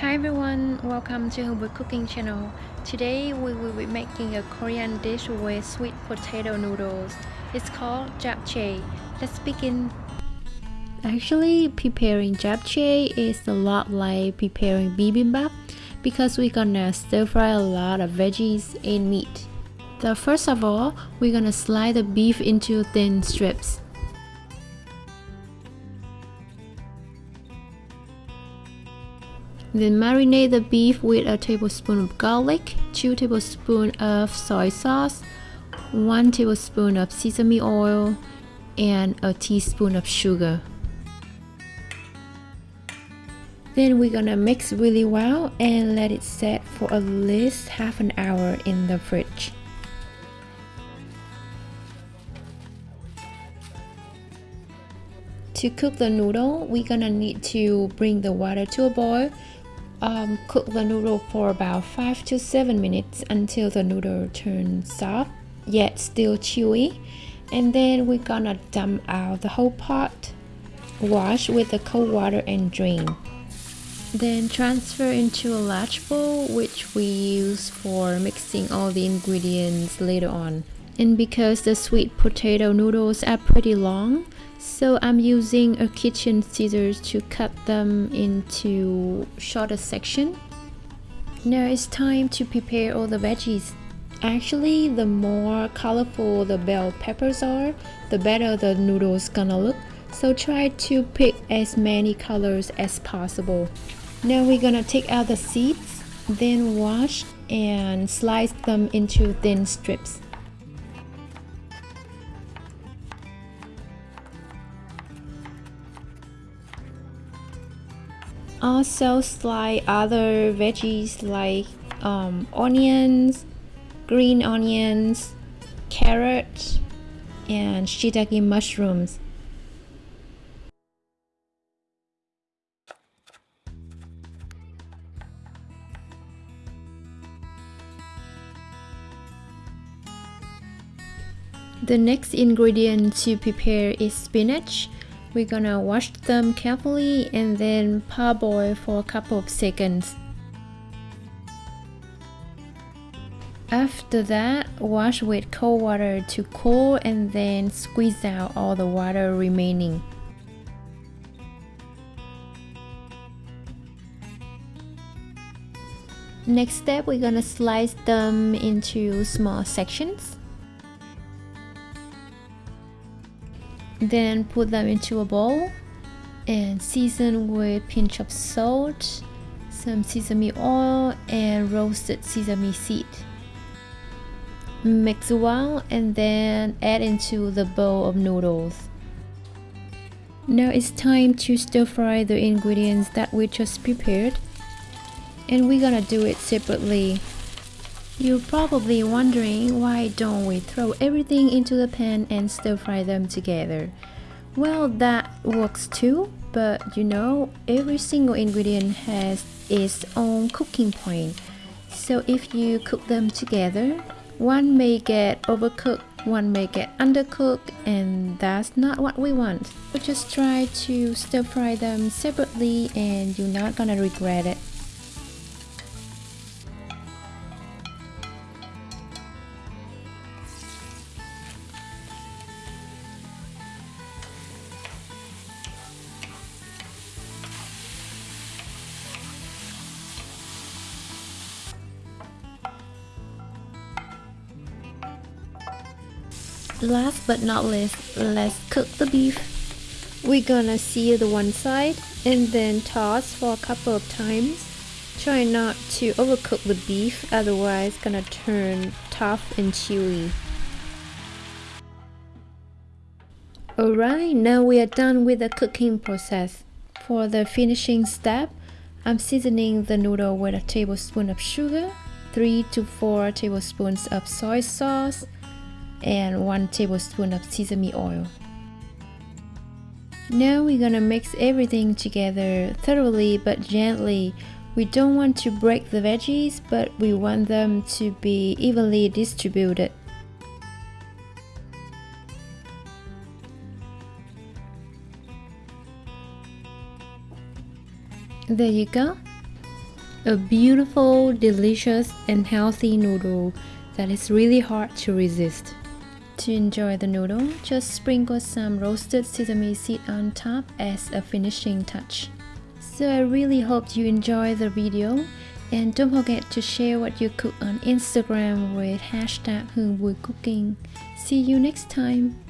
Hi everyone, welcome to Hương Cooking channel. Today we will be making a Korean dish with sweet potato noodles. It's called japchae. Let's begin. Actually, preparing japchae is a lot like preparing bibimbap because we're gonna stir fry a lot of veggies and meat. So first of all, we're gonna slice the beef into thin strips. Then marinate the beef with a tablespoon of garlic, 2 tablespoons of soy sauce, 1 tablespoon of sesame oil, and a teaspoon of sugar. Then we're gonna mix really well and let it set for at least half an hour in the fridge. To cook the noodle, we're gonna need to bring the water to a boil um, cook the noodle for about 5 to 7 minutes until the noodle turns soft yet still chewy. And then we're gonna dump out the whole pot wash with the cold water and drain. Then transfer into a large bowl which we use for mixing all the ingredients later on. And because the sweet potato noodles are pretty long so I'm using a kitchen scissors to cut them into shorter section. Now it's time to prepare all the veggies. Actually, the more colorful the bell peppers are, the better the noodles gonna look. So try to pick as many colors as possible. Now we're gonna take out the seeds, then wash and slice them into thin strips. Also slice other veggies like um, onions, green onions, carrots, and shiitake mushrooms. The next ingredient to prepare is spinach. We're gonna wash them carefully and then parboil for a couple of seconds. After that, wash with cold water to cool and then squeeze out all the water remaining. Next step, we're gonna slice them into small sections. Then put them into a bowl and season with pinch of salt, some sesame oil and roasted sesame seed. Mix well and then add into the bowl of noodles. Now it's time to stir fry the ingredients that we just prepared and we're gonna do it separately you're probably wondering why don't we throw everything into the pan and stir fry them together. Well, that works too, but you know, every single ingredient has its own cooking point. So if you cook them together, one may get overcooked, one may get undercooked, and that's not what we want. So just try to stir fry them separately and you're not gonna regret it. Last but not least, let's cook the beef. We're gonna sear the one side and then toss for a couple of times. Try not to overcook the beef, otherwise it's gonna turn tough and chewy. Alright, now we are done with the cooking process. For the finishing step, I'm seasoning the noodle with a tablespoon of sugar, 3 to 4 tablespoons of soy sauce, and 1 tablespoon of sesame oil. Now we're gonna mix everything together thoroughly but gently. We don't want to break the veggies, but we want them to be evenly distributed. There you go. a beautiful, delicious, and healthy noodle that is really hard to resist. To enjoy the noodle, just sprinkle some roasted sesame seed on top as a finishing touch. So I really hope you enjoy the video and don't forget to share what you cook on Instagram with hashtag Cooking. See you next time!